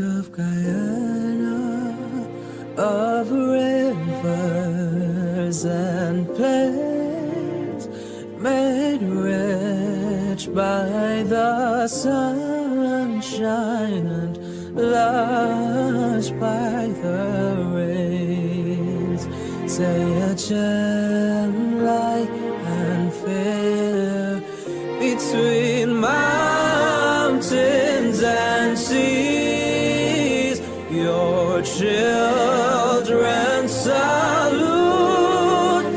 of Guyana, of rivers and plains, made rich by the sunshine and lush by the rains. Say a gem light and fair between my children salute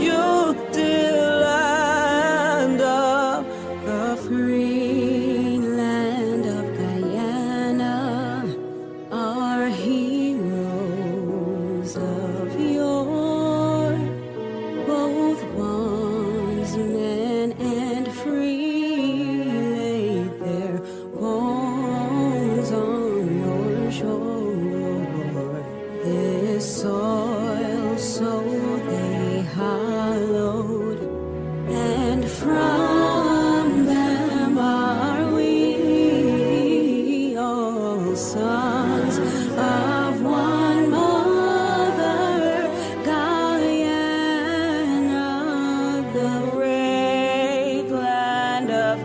you, dear land of the Free land of Guyana. Our heroes of yore, both bondsmen and free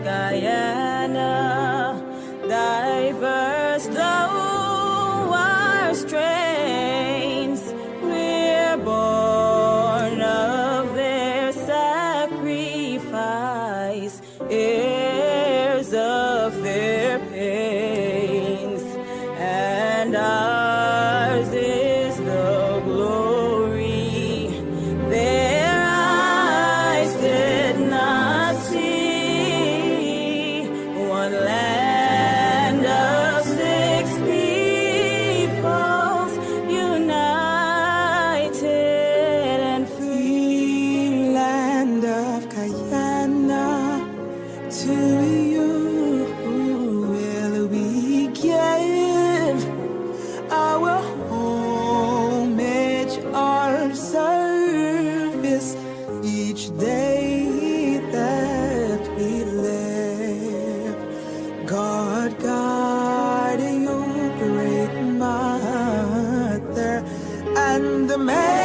Guyana, diverse though our strains, we're born of their sacrifice. Service each day that we live. God, guide you, great mother, and the man.